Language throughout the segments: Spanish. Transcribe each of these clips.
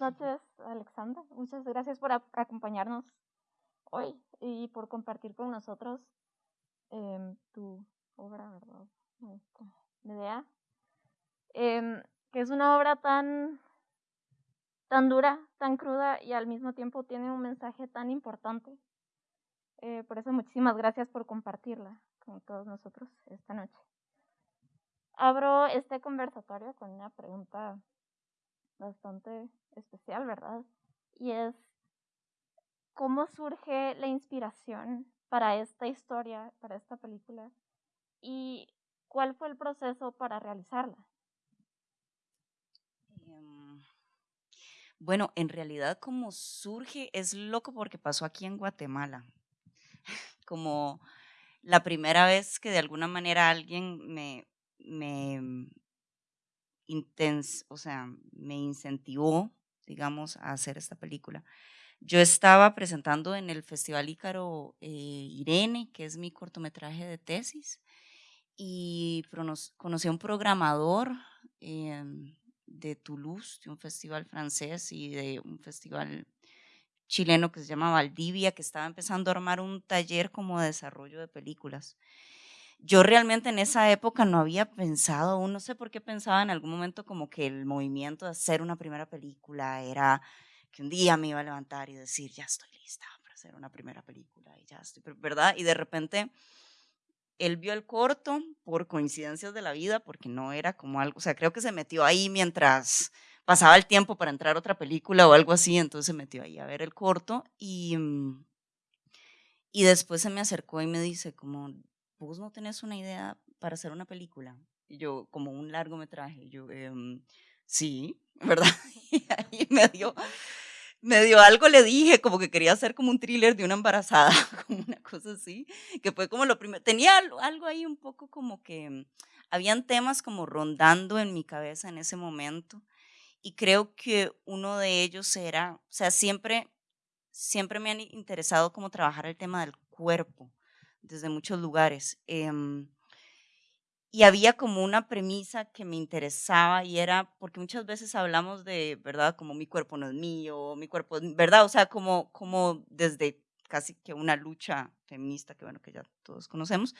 Noches, Alexandra. Muchas gracias por acompañarnos hoy y por compartir con nosotros em, tu obra, ¿verdad? Nuestra idea. Em, que es una obra tan, tan dura, tan cruda y al mismo tiempo tiene un mensaje tan importante. Eh, por eso muchísimas gracias por compartirla con todos nosotros esta noche. Abro este conversatorio con una pregunta bastante especial, ¿verdad? Y es, ¿cómo surge la inspiración para esta historia, para esta película? ¿Y cuál fue el proceso para realizarla? Em, bueno, en realidad como surge es loco porque pasó aquí en Guatemala. Como la primera vez que de alguna manera alguien me, me o sea, me incentivó, digamos, a hacer esta película. Yo estaba presentando en el Festival Ícaro eh, Irene, que es mi cortometraje de tesis, y conocí a un programador em, de Toulouse, de un festival francés y de un festival chileno que se llama Valdivia, que estaba empezando a armar un taller como de desarrollo de películas yo realmente en esa época no había pensado, no sé por qué pensaba en algún momento como que el movimiento de hacer una primera película era que un día me iba a levantar y decir, ya estoy lista para hacer una primera película y ya estoy, ¿verdad? Y de repente él vio el corto por coincidencias de la vida, porque no era como algo, o sea, creo que se metió ahí mientras pasaba el tiempo para entrar a otra película o algo así, entonces se metió ahí a ver el corto y, mm, y después se me acercó y me dice como, vos no tenés una idea para hacer una película. Y yo, como un largometraje, yo, em, sí, ¿verdad? Y ahí me dio, me dio algo, le dije, como que quería hacer como un thriller de una embarazada, como una cosa así, que fue como lo primero. Tenía algo ahí un poco como que, habían temas como rondando en mi cabeza en ese momento. Y creo que uno de ellos era, o sea, siempre, siempre me han interesado como trabajar el tema del cuerpo desde muchos lugares. Em, y había como una premisa que me interesaba y era, porque muchas veces hablamos de, ¿verdad? Como mi cuerpo no es mío, mi cuerpo, ¿verdad? O sea, como, como desde casi que una lucha feminista, que bueno, que ya todos conocemos.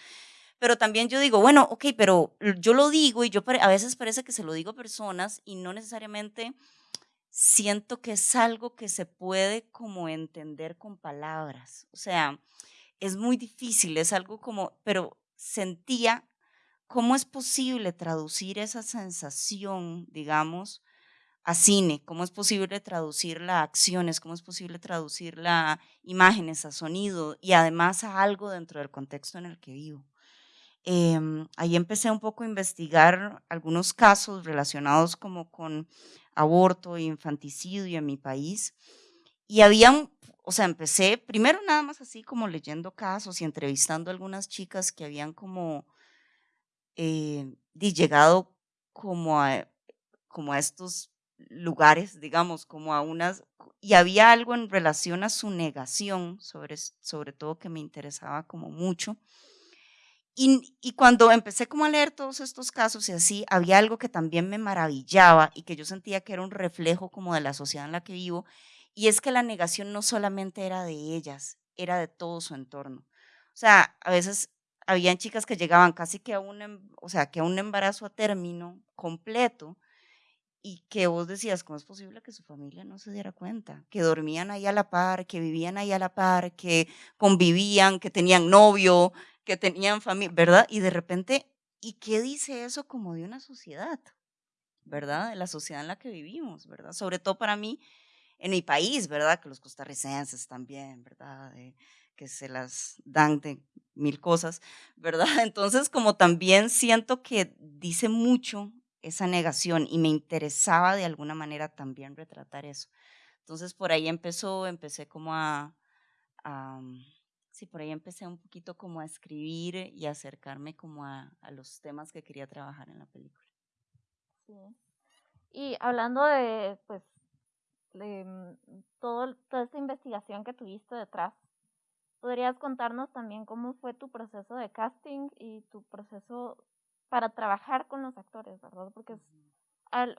Pero también yo digo, bueno, ok, pero yo lo digo y yo a veces parece que se lo digo a personas y no necesariamente siento que es algo que se puede como entender con palabras. O sea, es muy difícil, es algo como, pero sentía cómo es posible traducir esa sensación, digamos, a cine, cómo es posible traducirla a acciones, cómo es posible traducirla a imágenes, a sonido y además a algo dentro del contexto en el que vivo. Em, ahí empecé un poco a investigar algunos casos relacionados como con aborto e infanticidio en mi país y había o sea, empecé primero nada más así como leyendo casos y entrevistando algunas chicas que habían como eh, llegado como a, como a estos lugares, digamos, como a unas, y había algo en relación a su negación, sobre, sobre todo que me interesaba como mucho. Y, y, cuando empecé como a leer todos estos casos y así, había algo que también me maravillaba y que yo sentía que era un reflejo como de la sociedad en la que vivo, y es que la negación no solamente era de ellas, era de todo su entorno. O sea, a veces habían chicas que llegaban casi que a un, em, o sea, que a un embarazo a término completo y que vos decías, ¿cómo es posible que su familia no se diera cuenta? Que dormían ahí a la par, que vivían ahí a la par, que convivían, que tenían novio, que tenían familia, ¿verdad? Y de repente, ¿y qué dice eso como de una sociedad? ¿Verdad? De la sociedad en la que vivimos, ¿verdad? Sobre todo para mí, en mi país, ¿verdad? Que los costarricenses también, ¿verdad? que se las dan de mil cosas, ¿verdad? Entonces, como también siento que dice mucho esa negación y me interesaba de alguna manera también retratar eso. Entonces, por ahí empezó, empecé como a, sí, por ahí empecé un poquito como a escribir y acercarme como a, a los temas que quería trabajar en la película. Sí. Y hablando de, pues, Mm, todo, toda esta investigación que tuviste detrás. ¿Podrías contarnos también cómo fue tu proceso de casting y tu proceso para trabajar con los actores, verdad? Porque es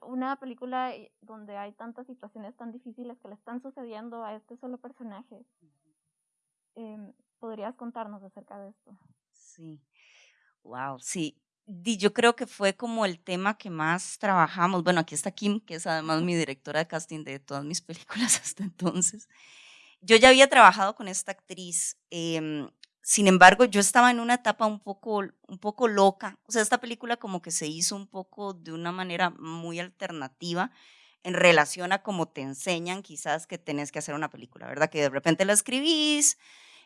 una película donde hay tantas situaciones tan difíciles que le están sucediendo a este solo personaje. Em, ¿Podrías contarnos acerca de esto? Sí, wow, sí. Yo creo que fue como el tema que más trabajamos. Bueno, aquí está Kim, que es además mi directora de casting de todas mis películas hasta entonces. Yo ya había trabajado con esta actriz. Eh, sin embargo, yo estaba en una etapa un poco, un poco loca. O sea, esta película como que se hizo un poco de una manera muy alternativa en relación a cómo te enseñan quizás que tenés que hacer una película, ¿verdad? Que de repente la escribís,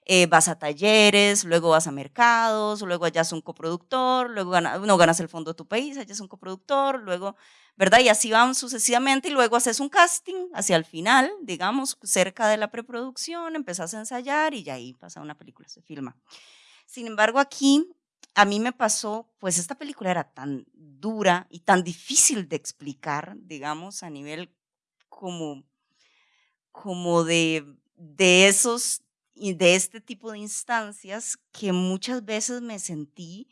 eh, vas a talleres, luego vas a mercados, luego hallas un coproductor, luego no ganas el fondo de tu país, hallas un coproductor, luego, ¿verdad? Y así van sucesivamente y luego haces un casting hacia el final, digamos, cerca de la preproducción, empezás a ensayar y ya ahí pasa una película, se filma. Sin embargo, aquí a mí me pasó, pues esta película era tan dura y tan difícil de explicar, digamos, a nivel como, como de, de esos de este tipo de instancias que muchas veces me sentí,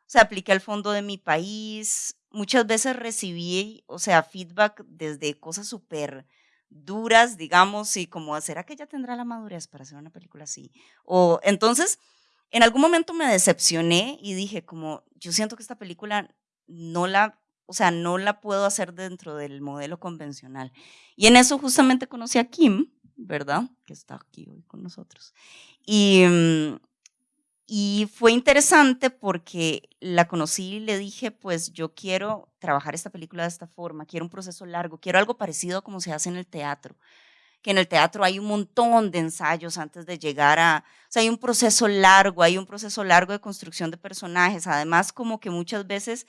o sea, apliqué al fondo de mi país, muchas veces recibí, o sea, feedback desde cosas súper duras, digamos, y como, ¿será que ella tendrá la madurez para hacer una película así? O entonces, en algún momento me decepcioné y dije, como, yo siento que esta película no la, o sea, no la puedo hacer dentro del modelo convencional. Y en eso justamente conocí a Kim, ¿verdad? Que está aquí hoy con nosotros. Y, mm, y fue interesante porque la conocí y le dije, pues yo quiero trabajar esta película de esta forma, quiero un proceso largo, quiero algo parecido a como se hace en el teatro que en el teatro hay un montón de ensayos antes de llegar a, o sea, hay un proceso largo, hay un proceso largo de construcción de personajes, además como que muchas veces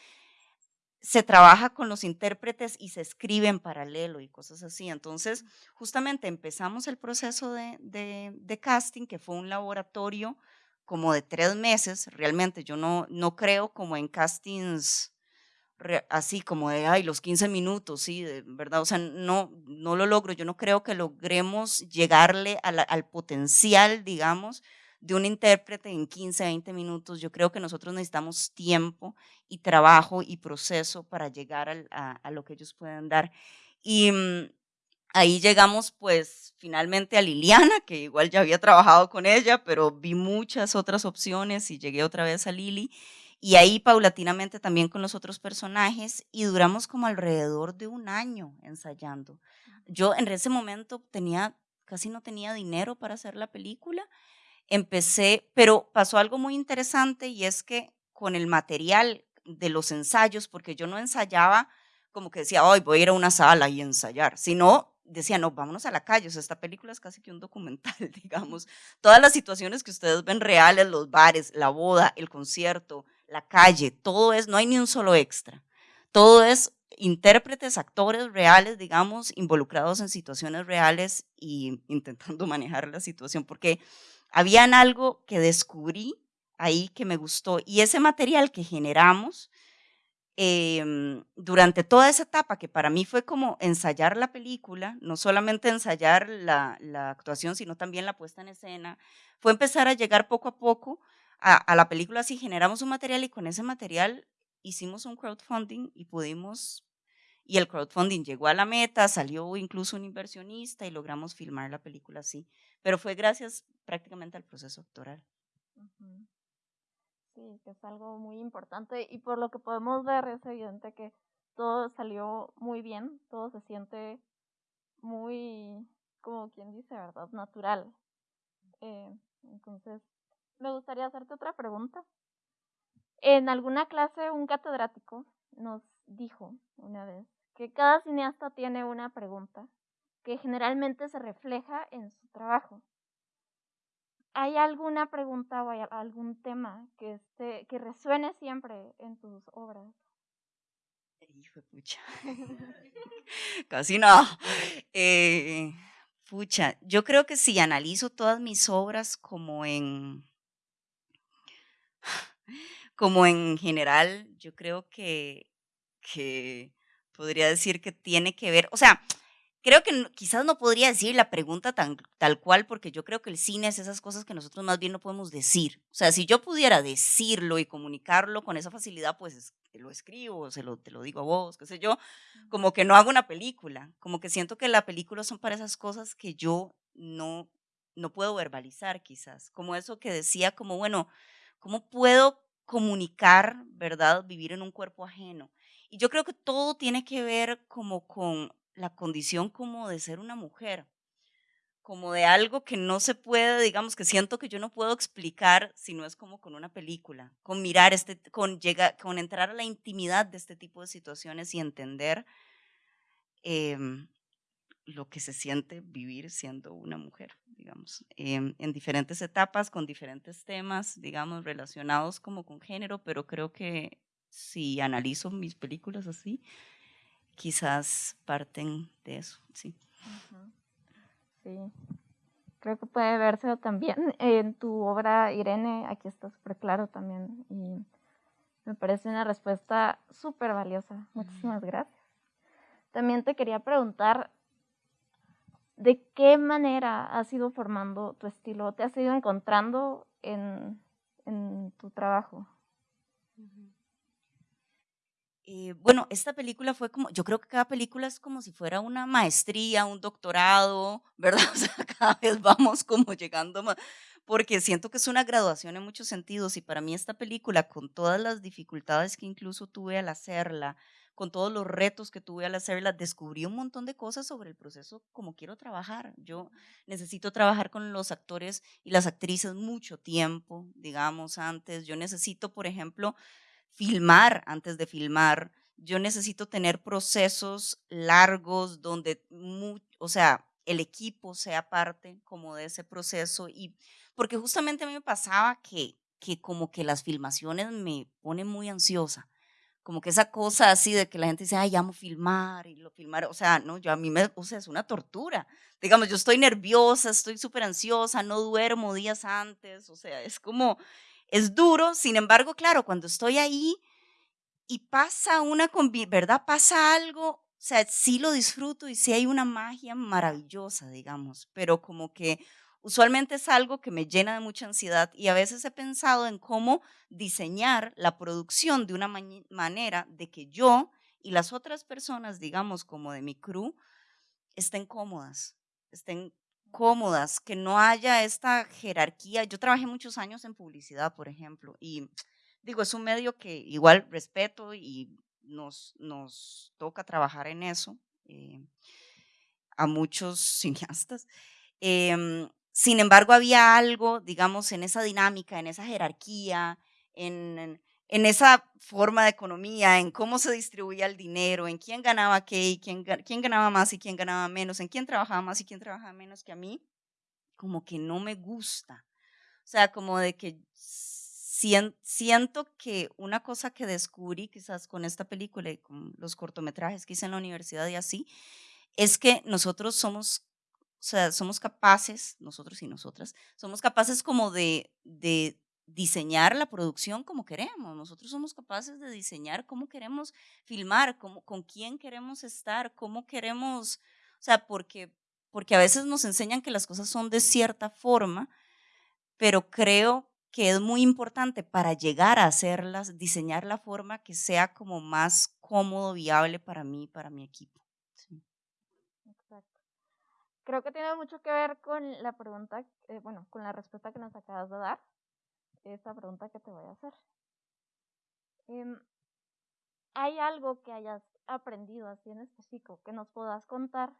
se trabaja con los intérpretes y se escribe en paralelo y cosas así. Entonces, justamente empezamos el proceso de, de, casting, que fue un laboratorio como de tres meses. Realmente yo no, no creo como en castings así como de, ay, los 15 minutos, sí, de verdad, o sea, no, no lo logro. Yo no creo que logremos llegarle al potencial, digamos, de un intérprete en 15, 20 minutos. Yo creo que nosotros necesitamos tiempo y trabajo y proceso para llegar a, lo que ellos pueden dar. Y mm, ahí llegamos pues finalmente a Liliana, que igual ya había trabajado con ella, pero vi muchas otras opciones y llegué otra vez a Lili. Y ahí paulatinamente también con los otros personajes y duramos como alrededor de un año ensayando. Yo en ese momento tenía, casi no tenía dinero para hacer la película empecé, pero pasó algo muy interesante y es que con el material de los ensayos, porque yo no ensayaba como que decía, hoy voy a ir a una sala y ensayar, sino decía, no, vámonos a la calle, o sea, esta película es casi que un documental, digamos. Todas las situaciones que ustedes ven reales, los bares, la boda, el concierto, la calle, todo es, no hay ni un solo extra. Todo es intérpretes, actores reales, digamos, involucrados en situaciones reales y intentando manejar la situación, porque habían algo que descubrí ahí que me gustó y ese material que generamos em, durante toda esa etapa, que para mí fue como ensayar la película, no solamente ensayar la, actuación, sino también la puesta en escena, fue empezar a llegar poco a poco a, a la película, así generamos un material y con ese material hicimos un crowdfunding y pudimos y el crowdfunding llegó a la meta, salió incluso un inversionista y logramos filmar la película así. Pero fue gracias prácticamente al proceso doctoral. Sí, que es algo muy importante y por lo que podemos ver es evidente que todo salió muy bien, todo se siente muy, como quien dice, ¿verdad? Natural. Eh, entonces, me gustaría hacerte otra pregunta. En alguna clase un catedrático nos dijo una vez que cada cineasta tiene una pregunta que generalmente se refleja en su trabajo. ¿Hay alguna pregunta o algún tema que, que resuene siempre en tus obras? Hijo pucha. Casi no. Eh, pucha, yo creo que si analizo todas mis obras como en como en general, yo creo que, que podría decir que tiene que ver, o sea, creo que quizás no podría decir la pregunta tan, tal cual, porque yo creo que el cine es esas cosas que nosotros más bien no podemos decir. O sea, si yo pudiera decirlo y comunicarlo con esa facilidad, pues lo escribo, se lo, te lo digo a vos, qué sé yo, como que no hago una película, como que siento que la película son para esas cosas que yo no, no puedo verbalizar quizás, como eso que decía, como bueno, ¿cómo puedo comunicar, verdad, vivir en un cuerpo ajeno? Y yo creo que todo tiene que ver como con la condición como de ser una mujer, como de algo que no se puede, digamos, que siento que yo no puedo explicar si no es como con una película, con mirar, este, con, llegar, con entrar a la intimidad de este tipo de situaciones y entender em, lo que se siente vivir siendo una mujer, digamos, em, en diferentes etapas, con diferentes temas, digamos, relacionados como con género, pero creo que si analizo mis películas así, quizás parten de eso, sí. Sí, creo que puede verse también en tu obra, Irene, aquí está súper claro también y me parece una respuesta súper valiosa. Muchísimas gracias. También te quería preguntar, ¿de qué manera has ido formando tu estilo? ¿Te has ido encontrando en, en tu trabajo? Eh, bueno, esta película fue como, yo creo que cada película es como si fuera una maestría, un doctorado, ¿verdad? O sea, cada vez vamos como llegando más, porque siento que es una graduación en muchos sentidos y para mí esta película, con todas las dificultades que incluso tuve al hacerla, con todos los retos que tuve al hacerla, descubrí un montón de cosas sobre el proceso como quiero trabajar. Yo necesito trabajar con los actores y las actrices mucho tiempo, digamos, antes. Yo necesito, por ejemplo, filmar antes de filmar. Yo necesito tener procesos largos donde, o sea, el equipo sea parte como de ese proceso y porque justamente a mí me pasaba que, que como que las filmaciones me ponen muy ansiosa como que esa cosa así de que la gente dice, ay, amo filmar y lo filmar, o sea, no, yo a mí me, o sea, es una tortura. Digamos, yo estoy nerviosa, estoy súper ansiosa, no duermo días antes, o sea, es como, es duro, sin embargo, claro, cuando estoy ahí y pasa una, ¿verdad? Pasa algo, o sea, sí lo disfruto y sí hay una magia maravillosa, digamos, pero como que usualmente es algo que me llena de mucha ansiedad y a veces he pensado en cómo diseñar la producción de una manera de que yo y las otras personas, digamos, como de mi crew, estén cómodas, estén cómodas, que no haya esta jerarquía. Yo trabajé muchos años en publicidad, por ejemplo, y digo, es un medio que igual respeto y nos, nos toca trabajar en eso eh, a muchos cineastas. Em, sin embargo, había algo, digamos, en esa dinámica, en esa jerarquía, en, en esa forma de economía, en cómo se distribuía el dinero, en quién ganaba qué y quién, quién ganaba más y quién ganaba menos, en quién trabajaba más y quién trabajaba menos que a mí, como que no me gusta. O sea, como de que siento que una cosa que descubrí quizás con esta película y con los cortometrajes que hice en la universidad y así, es que nosotros somos, o sea, somos capaces, nosotros y nosotras, somos capaces como de, de diseñar la producción como queremos. Nosotros somos capaces de diseñar cómo queremos filmar, cómo, con quién queremos estar, cómo queremos, o sea, porque, porque a veces nos enseñan que las cosas son de cierta forma, pero creo que es muy importante para llegar a hacerlas, diseñar la forma que sea como más cómodo, viable para mí para mi equipo. Exacto. Creo que tiene mucho que ver con la pregunta, eh, bueno, con la respuesta que nos acabas de dar esta pregunta que te voy a hacer. Em, ¿Hay algo que hayas aprendido así en específico que nos puedas contar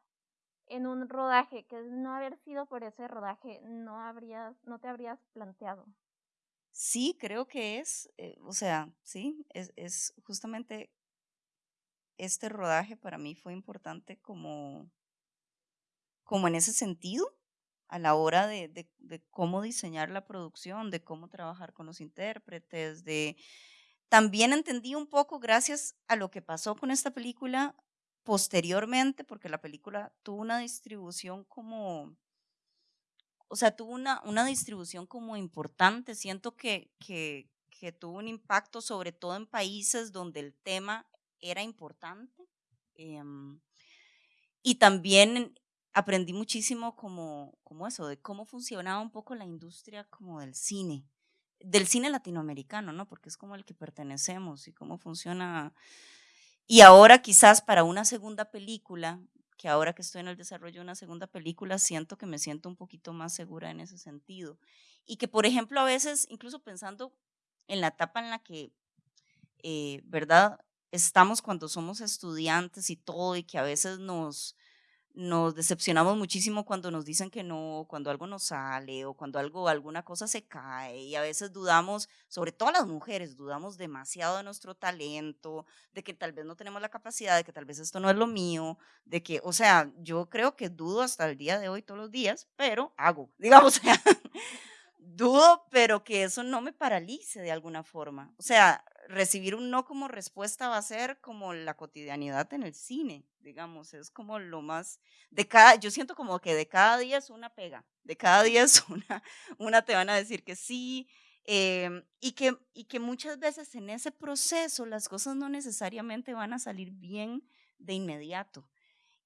en un rodaje que no haber sido por ese rodaje no habrías, no te habrías planteado? Sí, creo que es, eh, o sea, sí, es, es justamente este rodaje para mí fue importante como, como en ese sentido, a la hora de, cómo diseñar la producción, de cómo trabajar con los intérpretes, de... También entendí un poco, gracias a lo que pasó con esta película posteriormente, porque la película tuvo una distribución como, o sea, tuvo una, una distribución como importante. Siento que, que, que tuvo un impacto sobre todo en países donde el tema era importante. Em, y también aprendí muchísimo como, como eso, de cómo funcionaba un poco la industria como del cine, del cine latinoamericano, ¿no? Porque es como el que pertenecemos y cómo funciona. Y ahora quizás para una segunda película, que ahora que estoy en el desarrollo de una segunda película, siento que me siento un poquito más segura en ese sentido. Y que, por ejemplo, a veces, incluso pensando en la etapa en la que, eh, ¿verdad? Estamos cuando somos estudiantes y todo, y que a veces nos, nos decepcionamos muchísimo cuando nos dicen que no, cuando algo no sale o cuando algo, alguna cosa se cae y a veces dudamos, sobre todo las mujeres, dudamos demasiado de nuestro talento, de que tal vez no tenemos la capacidad, de que tal vez esto no es lo mío, de que, o sea, yo creo que dudo hasta el día de hoy todos los días, pero hago, digamos, dudo, pero que eso no me paralice de alguna forma. O sea, recibir un no como respuesta va a ser como la cotidianidad en el cine, digamos, es como lo más, de cada, yo siento como que de cada día es una pega, de cada día es una, una te van a decir que sí, em, y, que, y que muchas veces en ese proceso las cosas no necesariamente van a salir bien de inmediato.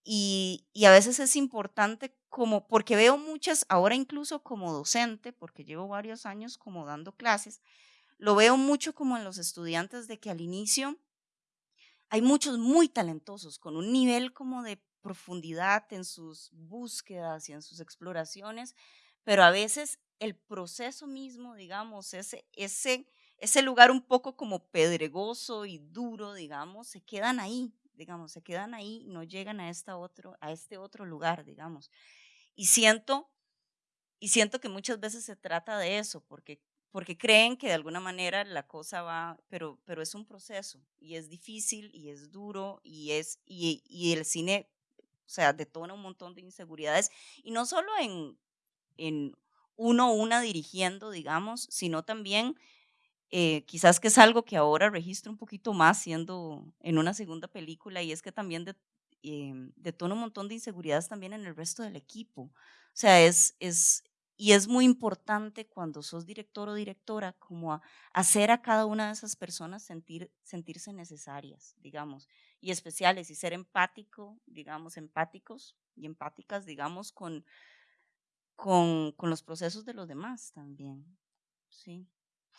Y, y, a veces es importante como, porque veo muchas, ahora incluso como docente, porque llevo varios años como dando clases, lo veo mucho como en los estudiantes de que al inicio hay muchos muy talentosos, con un nivel como de profundidad en sus búsquedas y en sus exploraciones, pero a veces el proceso mismo, digamos, ese, ese, ese lugar un poco como pedregoso y duro, digamos, se quedan ahí, digamos, se quedan ahí y no llegan a, esta otro, a este otro lugar, digamos. Y siento, y siento que muchas veces se trata de eso, porque porque creen que de alguna manera la cosa va, pero, pero es un proceso y es difícil y es duro y, es, y, y el cine, o sea, detona un montón de inseguridades y no solo en, en uno o una dirigiendo, digamos, sino también eh, quizás que es algo que ahora registro un poquito más siendo en una segunda película y es que también de, eh, detona un montón de inseguridades también en el resto del equipo. O sea, es, es, y es muy importante cuando sos director o directora como hacer a cada una de esas personas sentir, sentirse necesarias, digamos, y especiales y ser empático, digamos, empáticos y empáticas, digamos, con, con, con los procesos de los demás también. Sí.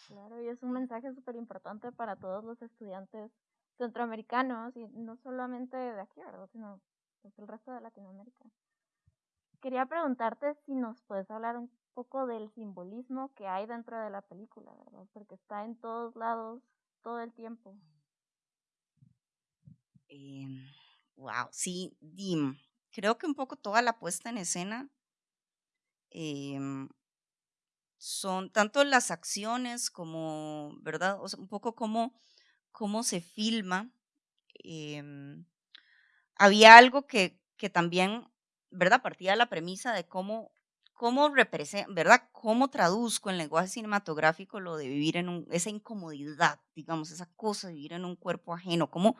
Claro, y es un mensaje súper importante para todos los estudiantes centroamericanos y no solamente de aquí, ¿verdad? Sino pues, el resto de Latinoamérica quería preguntarte si nos puedes hablar un poco del simbolismo que hay dentro de la película, ¿verdad? Porque está en todos lados todo el tiempo. wow, em, sí, Dim. Creo que un poco toda la puesta en escena em, son tanto las acciones como, ¿verdad? Un poco como cómo se filma. Em, había algo que, que también ¿verdad? Partía de la premisa de cómo, cómo representa, ¿verdad? Cómo traduzco en lenguaje cinematográfico lo de vivir en un, esa incomodidad, digamos, esa cosa de vivir en un cuerpo ajeno, cómo,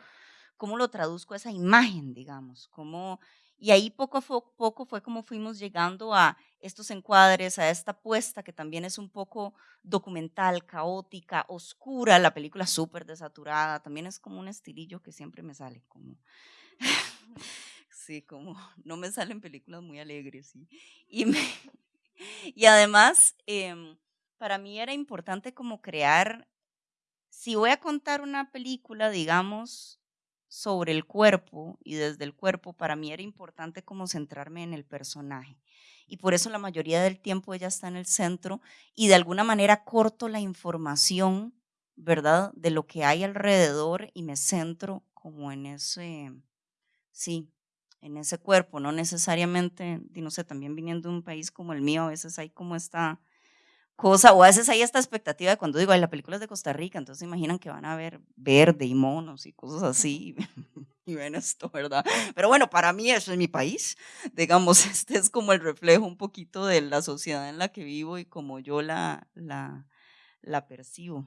cómo lo traduzco a esa imagen, digamos, cómo, y ahí poco a poco fue como fuimos llegando a estos encuadres, a esta puesta que también es un poco documental, caótica, oscura, la película súper desaturada, también es como un estilillo que siempre me sale, como Sí, como no me salen películas muy alegres. ¿sí? Y, y además, em, para mí era importante como crear, si voy a contar una película, digamos, sobre el cuerpo y desde el cuerpo, para mí era importante como centrarme en el personaje. Y por eso la mayoría del tiempo ella está en el centro y de alguna manera corto la información, ¿verdad? De lo que hay alrededor y me centro como en ese, sí, en ese cuerpo, no necesariamente, no sé, también viniendo de un país como el mío, a veces hay como esta cosa, o a veces hay esta expectativa de cuando digo, Ay, la película es de Costa Rica, entonces imaginan que van a ver verde y monos y cosas así, y ven esto, ¿verdad? Pero bueno, para mí eso es mi país, digamos, este es como el reflejo un poquito de la sociedad en la que vivo y como yo la, la, la percibo.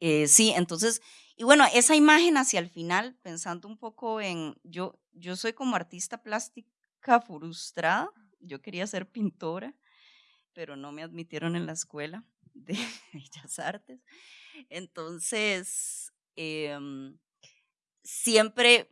Eh, sí, entonces, y bueno, esa imagen hacia el final, pensando un poco en, yo, yo soy como artista plástica frustrada, yo quería ser pintora, pero no me admitieron en la escuela de Bellas Artes. Entonces, em, siempre,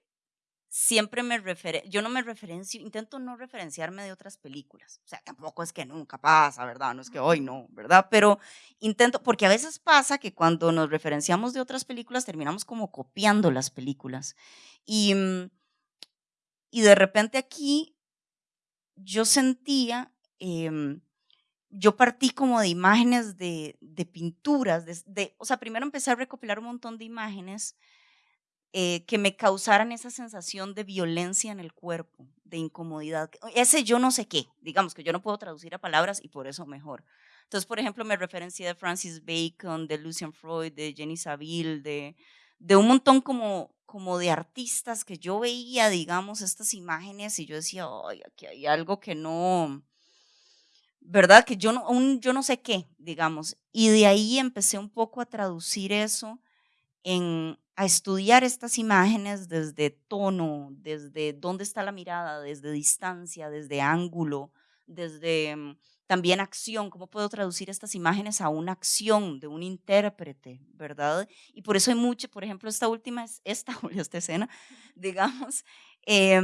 siempre me refer yo no me referencio, intento no referenciarme de otras películas. O sea, tampoco es que nunca pasa, ¿verdad? No es que hoy no, ¿verdad? Pero intento, porque a veces pasa que cuando nos referenciamos de otras películas terminamos como copiando las películas. Y, mm, y de repente aquí yo sentía, em, yo partí como de imágenes de, pinturas, de, de, o sea, primero empecé a recopilar un montón de imágenes eh, que me causaran esa sensación de violencia en el cuerpo, de incomodidad. Ese yo no sé qué, digamos que yo no puedo traducir a palabras y por eso mejor. Entonces, por ejemplo, me referencié de Francis Bacon, de Lucian Freud, de Jenny Saville, de, de un montón como, como de artistas que yo veía, digamos, estas imágenes y yo decía, ay, aquí hay algo que no, ¿verdad? Que yo no, yo no sé qué, digamos. Y de ahí empecé un poco a traducir eso en, a estudiar estas imágenes desde tono, desde dónde está la mirada, desde distancia, desde ángulo, desde mm, también acción, cómo puedo traducir estas imágenes a una acción de un intérprete, ¿verdad? Y por eso hay mucho, por ejemplo, esta última, esta, esta escena, digamos, eh,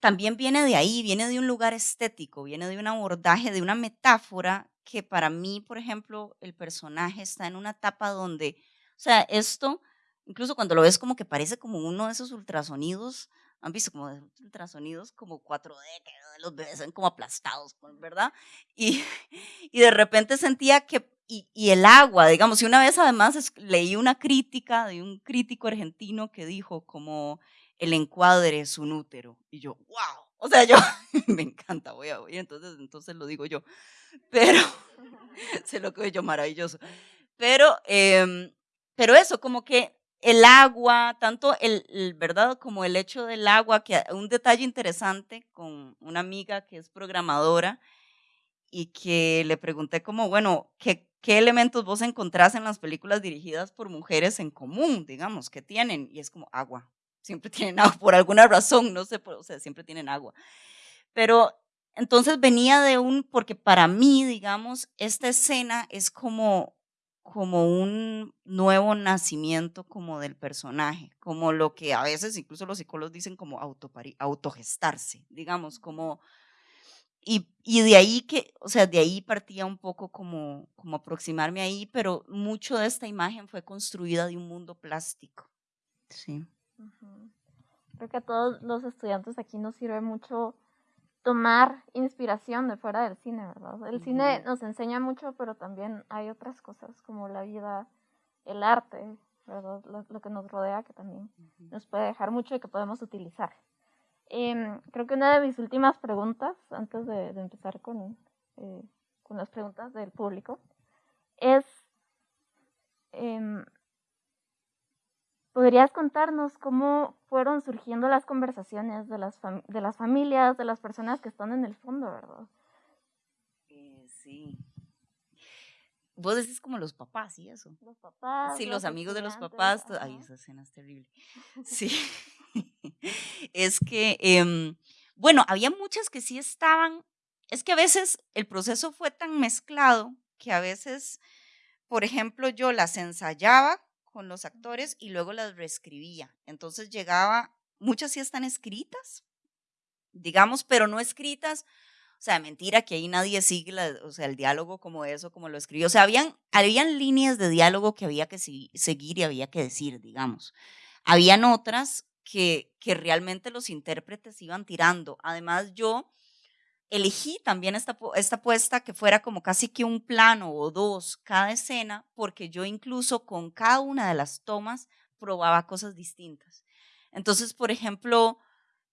también viene de ahí, viene de un lugar estético, viene de un abordaje, de una metáfora que para mí, por ejemplo, el personaje está en una etapa donde, o sea, esto, incluso cuando lo ves como que parece como uno de esos ultrasonidos, han visto como ultrasonidos como 4D, que los bebés ven como aplastados, ¿verdad? Y, y de repente sentía que, y, y, el agua, digamos, y una vez además leí una crítica de un crítico argentino que dijo como el encuadre es un útero. Y yo, wow. O sea, yo me encanta, voy a oír, entonces, entonces lo digo yo. Pero, se lo que yo maravilloso. Pero, eh, pero eso, como que el agua, tanto el, el, ¿verdad? Como el hecho del agua, que un detalle interesante con una amiga que es programadora y que le pregunté como, bueno, ¿qué, qué elementos vos encontrás en las películas dirigidas por mujeres en común, digamos, que tienen? Y es como agua, siempre tienen agua, por alguna razón, no sé, o sea, siempre tienen agua. Pero entonces venía de un, porque para mí, digamos, esta escena es como, como un nuevo nacimiento como del personaje, como lo que a veces incluso los psicólogos dicen como autogestarse, digamos, como... Y, y, de ahí que, o sea, de ahí partía un poco como, como aproximarme ahí, pero mucho de esta imagen fue construida de un mundo plástico. Sí. Creo que a todos los estudiantes aquí nos sirve mucho tomar inspiración de fuera del cine, ¿verdad? El cine nos enseña mucho, pero también hay otras cosas como la vida, el arte, ¿verdad? Lo, que nos rodea que también nos puede dejar mucho y que podemos utilizar. Em, creo que una de mis últimas preguntas, antes de, empezar con, eh, con las preguntas del público, es em, ¿Podrías contarnos cómo fueron surgiendo las conversaciones de las, de las familias, de las personas que están en el fondo, verdad? Eh, sí. Vos decís como los papás y eso. Los papás. Sí, los, amigos de los papás. Ay, esa escena es terrible. Sí. es que, em, bueno, había muchas que sí estaban. Es que a veces el proceso fue tan mezclado que a veces, por ejemplo, yo las ensayaba con los actores y luego las reescribía. Entonces llegaba, muchas sí están escritas, digamos, pero no escritas. O sea, mentira que ahí nadie sigue o sea, el diálogo como eso, como lo escribió. O sea, habían, habían líneas de diálogo que había que seguir y había que decir, digamos. Habían otras que, que realmente los intérpretes iban tirando. Además, yo elegí también esta, esta puesta que fuera como casi que un plano o dos cada escena, porque yo incluso con cada una de las tomas probaba cosas distintas. Entonces, por ejemplo,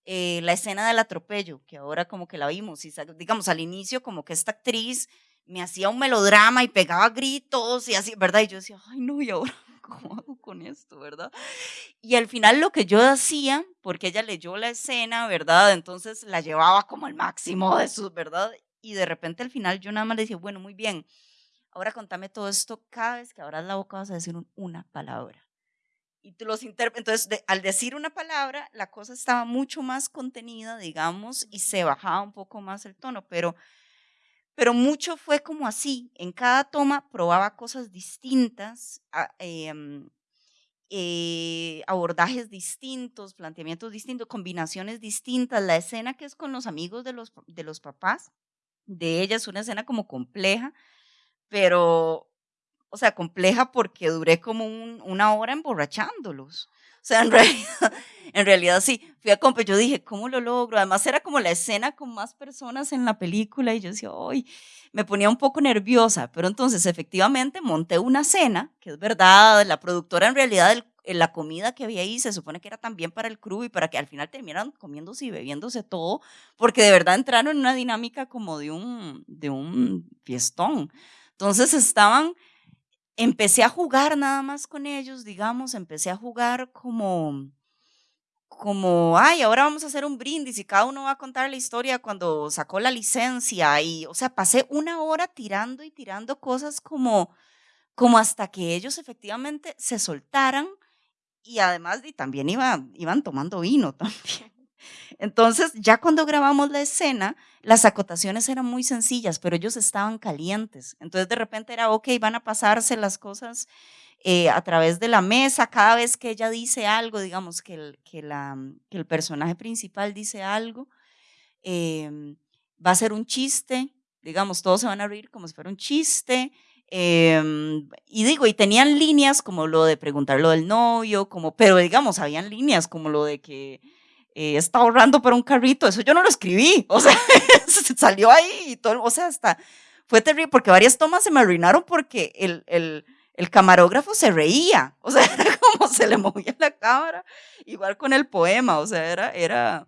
eh, la escena del atropello, que ahora como que la vimos, y digamos al inicio como que esta actriz me hacía un melodrama y pegaba gritos y así, ¿verdad? Y yo decía, ay no, y ahora ¿cómo hago con esto, verdad? Y al final lo que yo hacía, porque ella leyó la escena, ¿verdad? Entonces la llevaba como al máximo de su, ¿verdad? Y de repente al final yo nada más le decía, bueno, muy bien, ahora contame todo esto, cada vez que abras la boca vas a decir una palabra. Y tú los Entonces, al decir una palabra, la cosa estaba mucho más contenida, digamos, y se bajaba un poco más el tono, pero pero mucho fue como así, en cada toma probaba cosas distintas ah, em, eh, abordajes distintos, planteamientos distintos, combinaciones distintas. La escena que es con los amigos de los, de los papás, de ella es una escena como compleja, pero, o sea, compleja porque duré como una hora emborrachándolos. O sea, en realidad, en realidad sí, fui a comprar, yo dije, ¿cómo lo logro? Además era como la escena con más personas en la película y yo decía, ¡ay! Me ponía un poco nerviosa, pero entonces efectivamente monté una cena, que es verdad, la productora en realidad, la comida que había ahí se supone que era también para el crew y para que al final terminaran comiéndose y bebiéndose todo, porque de verdad entraron en una dinámica como de un, de un fiestón. Entonces estaban empecé a jugar nada más con ellos, digamos, empecé a jugar como, como, ay, ahora vamos a hacer un brindis y cada uno va a contar la historia cuando sacó la licencia y, o sea, pasé una hora tirando y tirando cosas como, como hasta que ellos efectivamente se soltaran y además y también iban, iban tomando vino también. Entonces, ya cuando grabamos la escena, las acotaciones eran muy sencillas, pero ellos estaban calientes. Entonces, de repente era, ok, van a pasarse las cosas eh, a través de la mesa. Cada vez que ella dice algo, digamos que el, que la, que el personaje principal dice algo, em, va a ser un chiste, digamos, todos se van a reír como si fuera un chiste. Em, y digo, y tenían líneas como lo de preguntar lo del novio, como, pero digamos, habían líneas como lo de que eh, está ahorrando para un carrito, eso yo no lo escribí, o sea, salió ahí y todo, o sea, hasta fue terrible porque varias tomas se me arruinaron porque el, el, el camarógrafo se reía, o sea, era como se le movía la cámara, igual con el poema, o sea, era, era,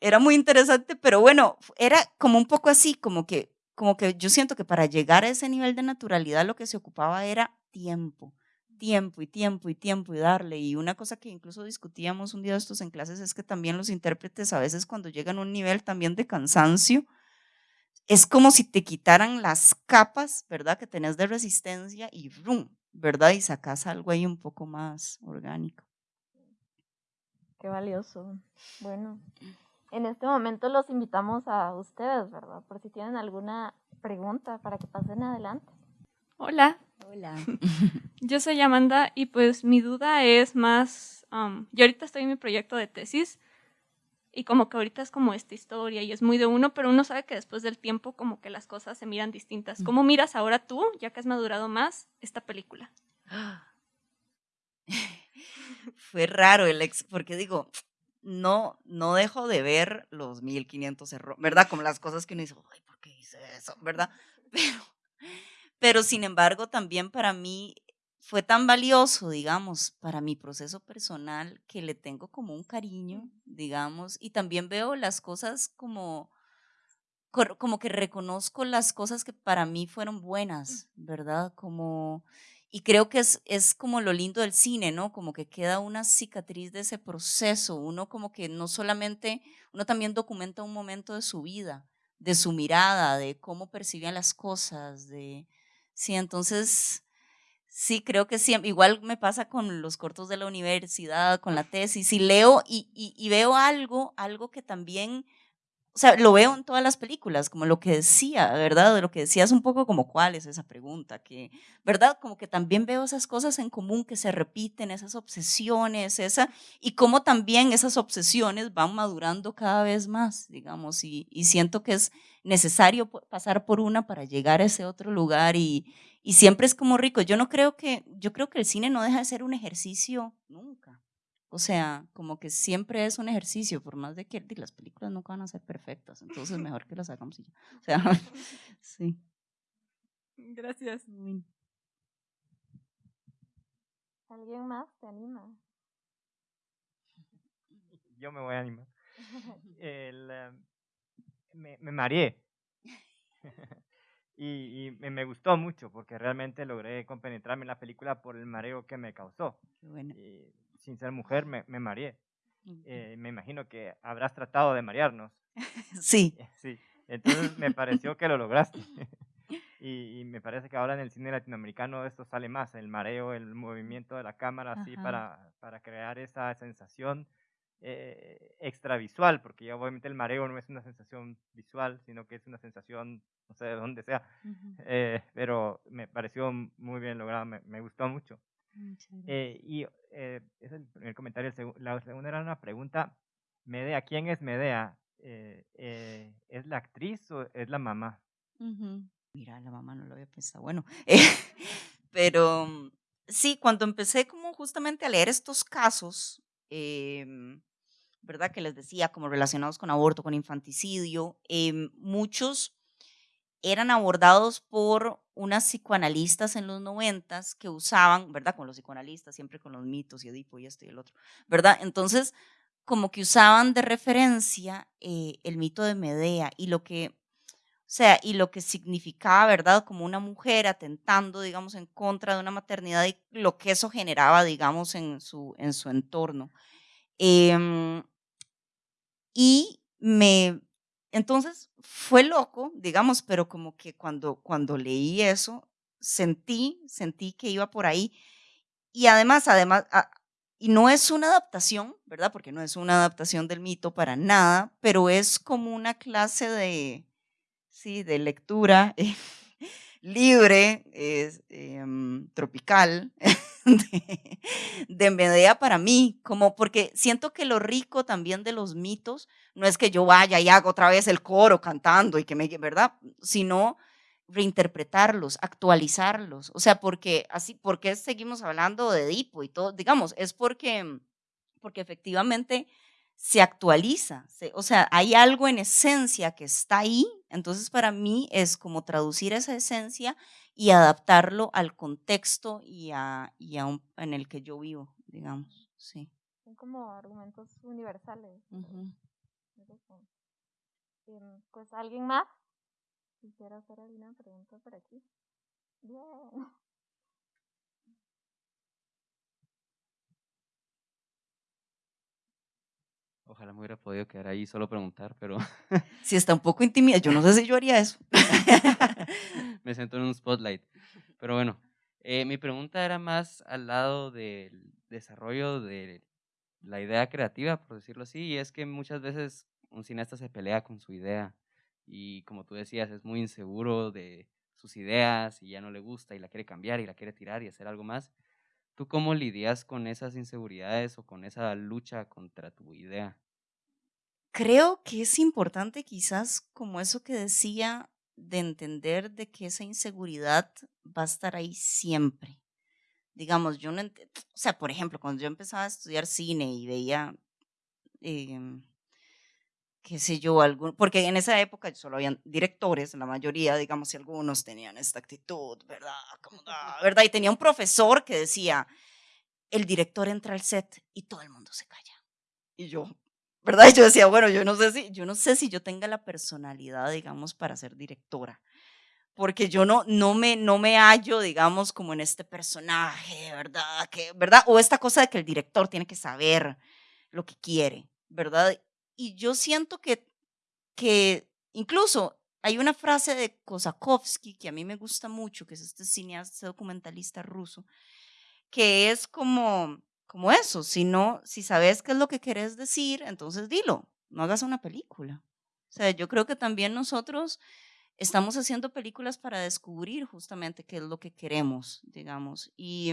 era muy interesante, pero bueno, era como un poco así, como que, como que yo siento que para llegar a ese nivel de naturalidad lo que se ocupaba era tiempo tiempo y tiempo y tiempo y darle. Y una cosa que incluso discutíamos un día de estos en clases es que también los intérpretes a veces cuando llegan a un nivel también de cansancio, es como si te quitaran las capas, ¿verdad? Que tenés de resistencia y ¡rum! ¿verdad? Y sacas algo ahí un poco más orgánico. Qué valioso. Bueno, en este momento los invitamos a ustedes, ¿verdad? Por si tienen alguna pregunta para que pasen adelante. Hola. Hola. Yo soy Amanda y pues mi duda es más, um, yo ahorita estoy en mi proyecto de tesis y como que ahorita es como esta historia y es muy de uno, pero uno sabe que después del tiempo como que las cosas se miran distintas. Mm. ¿Cómo miras ahora tú, ya que has madurado más, esta película? Fue raro el ex, porque digo, no, no dejo de ver los 1500 errores, ¿verdad? Como las cosas que uno dice, ay, ¿por qué hice eso? ¿Verdad? Pero pero sin embargo, también para mí fue tan valioso, digamos, para mi proceso personal que le tengo como un cariño, digamos, y también veo las cosas como, como que reconozco las cosas que para mí fueron buenas, ¿verdad? Como, y creo que es, es como lo lindo del cine, ¿no? Como que queda una cicatriz de ese proceso, uno como que no solamente, uno también documenta un momento de su vida, de su mirada, de cómo percibían las cosas, de Sí, entonces, sí, creo que sí, igual me pasa con los cortos de la universidad, con la tesis, y leo y, y, veo algo, algo que también, o sea, lo veo en todas las películas, como lo que decía, ¿verdad? De lo que decías un poco como cuál es esa pregunta, que, ¿verdad? Como que también veo esas cosas en común que se repiten, esas obsesiones, esa, y cómo también esas obsesiones van madurando cada vez más, digamos, y, y siento que es necesario pasar por una para llegar a ese otro lugar y, y siempre es como rico. Yo no creo que, yo creo que el cine no deja de ser un ejercicio nunca. O sea, como que siempre es un ejercicio, por más de que las películas nunca van a ser perfectas, entonces mejor que las hagamos y ya. O sea, sí. Gracias. ¿Alguien más te anima? Yo me voy a animar. El, em, me, me mareé. y, y me, gustó mucho porque realmente logré compenetrarme en la película por el mareo que me causó. Sin ser mujer, me, me mareé. Eh, me imagino que habrás tratado de marearnos. Sí. Sí. Entonces me pareció que lo lograste. y, y, me parece que ahora en el cine latinoamericano esto sale más, el mareo, el movimiento de la cámara, así para, para crear esa sensación eh, extravisual, porque ya obviamente el mareo no es una sensación visual, sino que es una sensación, no sé de dónde sea, eh, pero me pareció muy bien logrado, me, gustó mucho. Eh, y eh, ese es el primer comentario. La segunda era una pregunta. Medea, ¿quién es Medea? Eh, eh, ¿Es la actriz o es la mamá? Mira, la mamá no lo había pensado. Bueno, pero mm, sí, cuando empecé como justamente a leer estos casos, em, ¿verdad? Que les decía, como relacionados con aborto, con infanticidio, em, muchos eran abordados por unas psicoanalistas en los noventas que usaban, ¿verdad? Con los psicoanalistas, siempre con los mitos y Edipo y esto y el otro, ¿verdad? Entonces, como que usaban de referencia eh, el mito de Medea y lo que, o sea, y lo que significaba, ¿verdad? Como una mujer atentando, digamos, en contra de una maternidad y lo que eso generaba, digamos, en su, en su entorno. Em, y me, entonces fue loco, digamos, pero como que cuando, cuando leí eso, sentí, sentí que iba por ahí. Y además, además, y no es una adaptación, ¿verdad? Porque no es una adaptación del mito para nada, pero es como una clase de, sí, de lectura libre, em, tropical, de, de, Medea para mí, como porque siento que lo rico también de los mitos no es que yo vaya y haga otra vez el coro cantando y que me, ¿verdad? Sino reinterpretarlos, actualizarlos. O sea, porque así, porque seguimos hablando de Edipo y todo? Digamos, es porque, porque efectivamente se actualiza, o sea, hay algo en esencia que está ahí, entonces para mí es como traducir esa esencia y adaptarlo al contexto y, a, y a en el que yo vivo, digamos, sí. Son como argumentos universales. Em, pues alguien más quisiera hacer alguna pregunta por aquí. Bien. Ojalá me hubiera podido quedar ahí solo preguntar, pero... Si está un poco intimida, yo no sé si yo haría eso. me siento en un spotlight. Pero bueno, eh, mi pregunta era más al lado del desarrollo de la idea creativa, por decirlo así, y es que muchas veces un cineasta se pelea con su idea y como tú decías, es muy inseguro de sus ideas y ya no le gusta y la quiere cambiar y la quiere tirar y hacer algo más. ¿Tú cómo lidias con esas inseguridades o con esa lucha contra tu idea? Creo que es importante quizás como eso que decía de entender de que esa inseguridad va a estar ahí siempre. Digamos, yo no, o sea, por ejemplo, cuando yo empezaba a estudiar cine y veía em, qué sé yo, algún, porque en esa época solo habían directores, la mayoría, digamos, si algunos tenían esta actitud, ¿verdad? ¿verdad? Y tenía un profesor que decía, el director entra al set y todo el mundo se calla. Y yo, ¿verdad? Y yo decía, bueno, yo no sé si, yo no sé si yo tenga la personalidad, digamos, para ser directora. Porque yo no, no, me, no me hallo, digamos, como en este personaje, ¿verdad? Que, ¿verdad? O esta cosa de que el director tiene que saber lo que quiere, ¿verdad? y yo siento que, que incluso hay una frase de Kosakovsky que a mí me gusta mucho, que es este cineasta, documentalista ruso, que es como, como eso, si, no, si sabes qué es lo que querés decir, entonces dilo, no hagas una película. O sea, yo creo que también nosotros estamos haciendo películas para descubrir justamente qué es lo que queremos, digamos. Y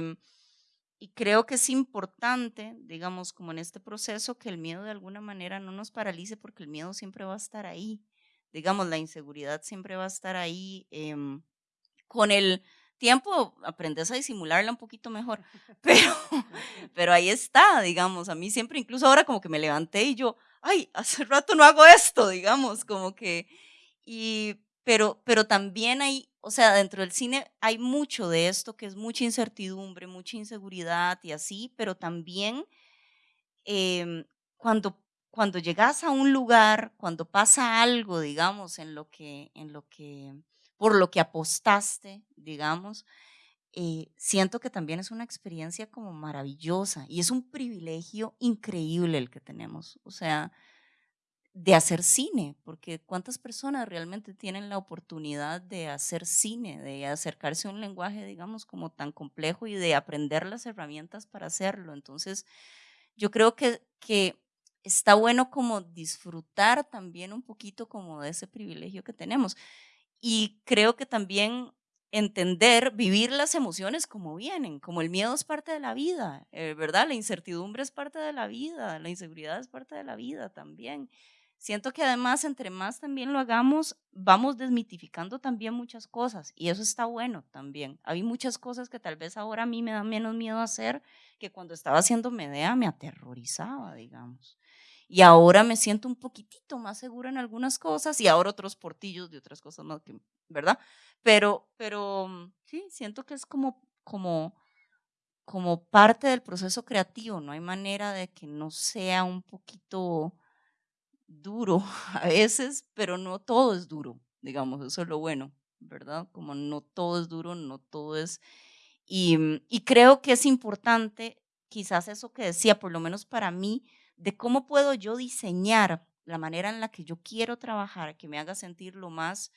y creo que es importante, digamos, como en este proceso, que el miedo de alguna manera no nos paralice porque el miedo siempre va a estar ahí. Digamos, la inseguridad siempre va a estar ahí. Em, con el tiempo aprendes a disimularla un poquito mejor, pero, pero ahí está, digamos. A mí siempre, incluso ahora como que me levanté y yo, ay, hace rato no hago esto, digamos, como que... Y, pero, pero también hay o sea, dentro del cine hay mucho de esto que es mucha incertidumbre, mucha inseguridad y así, pero también em, cuando, cuando llegas a un lugar, cuando pasa algo, digamos, en lo que, en lo que, por lo que apostaste, digamos, eh, siento que también es una experiencia como maravillosa y es un privilegio increíble el que tenemos. O sea, de hacer cine, porque cuántas personas realmente tienen la oportunidad de hacer cine, de acercarse a un lenguaje, digamos, como tan complejo y de aprender las herramientas para hacerlo. Entonces, yo creo que, que está bueno como disfrutar también un poquito como de ese privilegio que tenemos. Y creo que también entender, vivir las emociones como vienen, como el miedo es parte de la vida, eh, ¿verdad? La incertidumbre es parte de la vida, la inseguridad es parte de la vida también. Siento que además, entre más también lo hagamos, vamos desmitificando también muchas cosas y eso está bueno también. Hay muchas cosas que tal vez ahora a mí me dan menos miedo hacer que cuando estaba haciendo Medea me aterrorizaba, digamos. Y ahora me siento un poquitito más segura en algunas cosas y ahora otros portillos de otras cosas más, que, ¿verdad? Pero, pero mm, sí, siento que es como, como, como parte del proceso creativo, no hay manera de que no sea un poquito duro a veces, pero no todo es duro, digamos, eso es lo bueno, ¿verdad? Como no todo es duro, no todo es... Y, mm, y creo que es importante, quizás eso que decía, por lo menos para mí, de cómo puedo yo diseñar la manera en la que yo quiero trabajar, que me haga sentir lo más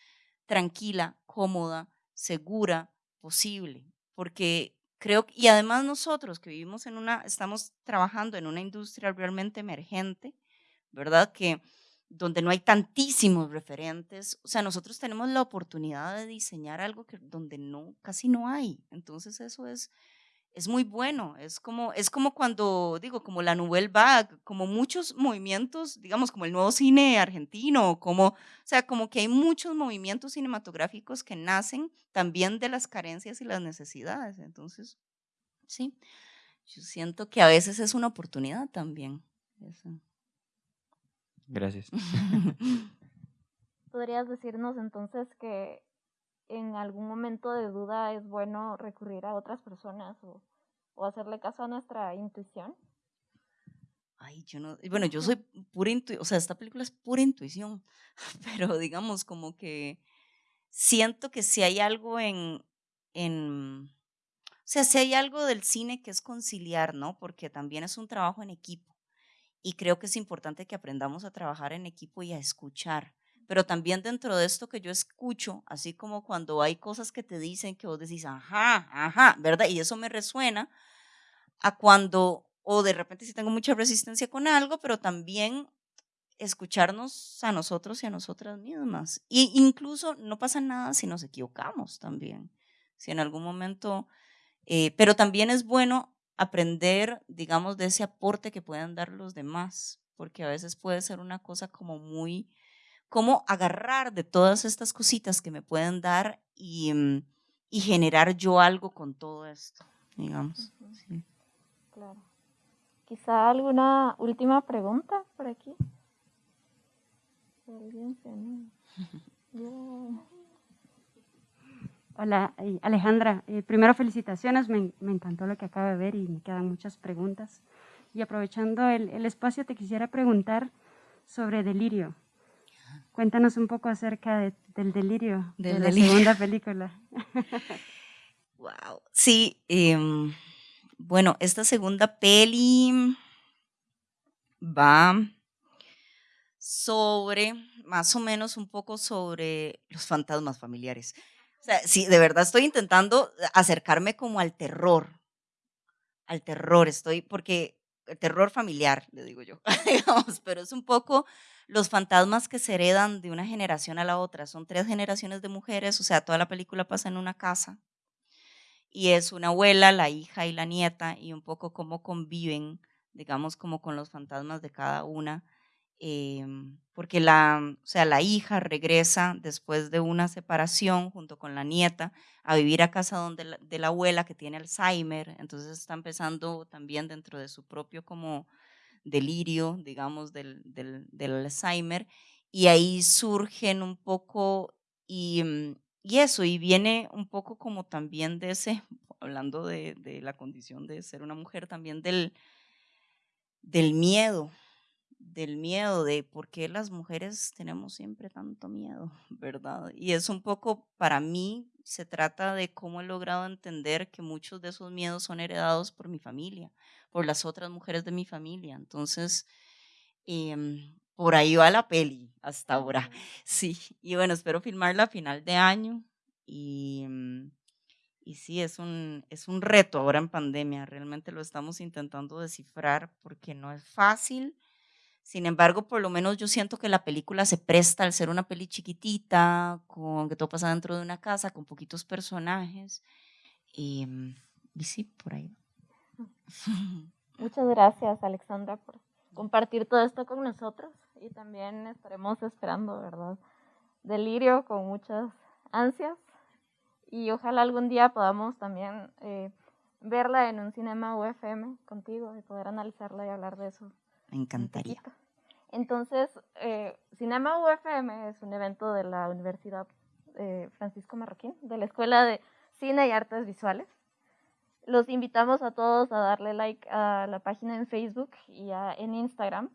tranquila, cómoda, segura posible. Porque creo, y además nosotros que vivimos en una, estamos trabajando en una industria realmente emergente, ¿verdad? Que donde no hay tantísimos referentes, o sea, nosotros tenemos la oportunidad de diseñar algo que donde no, casi no hay. Entonces eso es es muy bueno. Es como, es como cuando, digo, como la Nouvelle Vague, como muchos movimientos, digamos, como el nuevo cine argentino, como, o sea, como que hay muchos movimientos cinematográficos que nacen también de las carencias y las necesidades. Entonces, sí, yo siento que a veces es una oportunidad también. Gracias. ¿Podrías decirnos entonces que en algún momento de duda es bueno recurrir a otras personas o, hacerle caso a nuestra intuición? Ay, yo no, bueno, yo soy pura intuición, o sea, esta película es pura intuición, pero digamos como que siento que si hay algo en, en, o sea, si hay algo del cine que es conciliar, ¿no? Porque también es un trabajo en equipo y creo que es importante que aprendamos a trabajar en equipo y a escuchar pero también dentro de esto que yo escucho, así como cuando hay cosas que te dicen que vos decís, ajá, ajá, ¿verdad? Y eso me resuena a cuando, o de repente si tengo mucha resistencia con algo, pero también escucharnos a nosotros y a nosotras mismas. Y incluso no pasa nada si nos equivocamos también, si en algún momento, eh, pero también es bueno aprender, digamos, de ese aporte que pueden dar los demás, porque a veces puede ser una cosa como muy cómo agarrar de todas estas cositas que me pueden dar y, mm, y generar yo algo con todo esto, digamos. Claro. Quizá alguna última pregunta por aquí. Hola, eh, Alejandra. Eh, primero, felicitaciones. Me, me, encantó lo que acabo de ver y me quedan muchas preguntas. Y aprovechando el, el espacio, te quisiera preguntar sobre delirio. Cuéntanos un poco acerca del delirio de la segunda película. wow. Sí, em, bueno, esta segunda peli va sobre, más o menos un poco sobre los fantasmas familiares. O sea, sí, de verdad estoy intentando acercarme como al terror, al terror, estoy, porque el terror familiar, le digo yo, digamos, pero es un poco los fantasmas que se heredan de una generación a la otra. Son tres generaciones de mujeres, o sea, toda la película pasa en una casa. Y es una abuela, la hija y la nieta, y un poco cómo conviven, digamos, como con los fantasmas de cada una. Em, porque la, o sea, la hija regresa después de una separación junto con la nieta a vivir a casa donde de la abuela que tiene Alzheimer, entonces está empezando también dentro de su propio como delirio, digamos, del, del, Alzheimer, y ahí surgen un poco, y, mm, y, eso, y viene un poco como también de ese, hablando de, de la condición de ser una mujer, también del, del miedo, del miedo, de por qué las mujeres tenemos siempre tanto miedo, ¿verdad? Y es un poco, para mí, se trata de cómo he logrado entender que muchos de esos miedos son heredados por mi familia, por las otras mujeres de mi familia. Entonces, em, por ahí va la peli hasta ahora. Sí, y bueno, espero filmarla a final de año. Y, mm, y sí, es un, es un reto ahora en pandemia. Realmente lo estamos intentando descifrar porque no es fácil, Sin embargo, por lo menos yo siento que la película se presta al ser una peli chiquitita, con que todo pasa dentro de una casa, con poquitos personajes. Y, y sí, por ahí. Muchas gracias, Alexandra, por compartir todo esto con nosotros y también estaremos esperando, ¿verdad? Delirio con muchas ansias y ojalá algún día podamos también eh, verla en un cinema UFM contigo y poder analizarla y hablar de eso. Me encantaría. Entonces, eh, Cinema UFM es un evento de la Universidad eh, Francisco Marroquín, de la Escuela de Cine y Artes Visuales. Los invitamos a todos a darle like a la página en Facebook y en Instagram.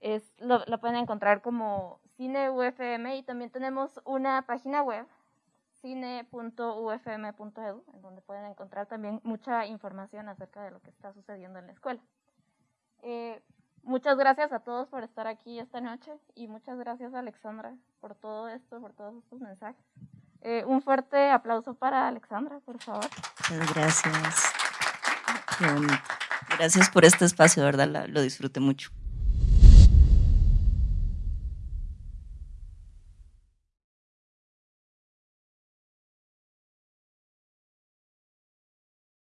Es, lo, la pueden encontrar como Cine UFM y también tenemos una página web, cine.ufm.edu, en donde pueden encontrar también mucha información acerca de lo que está sucediendo en la escuela. Eh, muchas gracias a todos por estar aquí esta noche y muchas gracias Alexandra por todo esto, por todos estos mensajes. Eh, un fuerte aplauso para Alexandra, por favor. Muchas gracias. Gracias por este espacio, ¿verdad? lo disfruté mucho.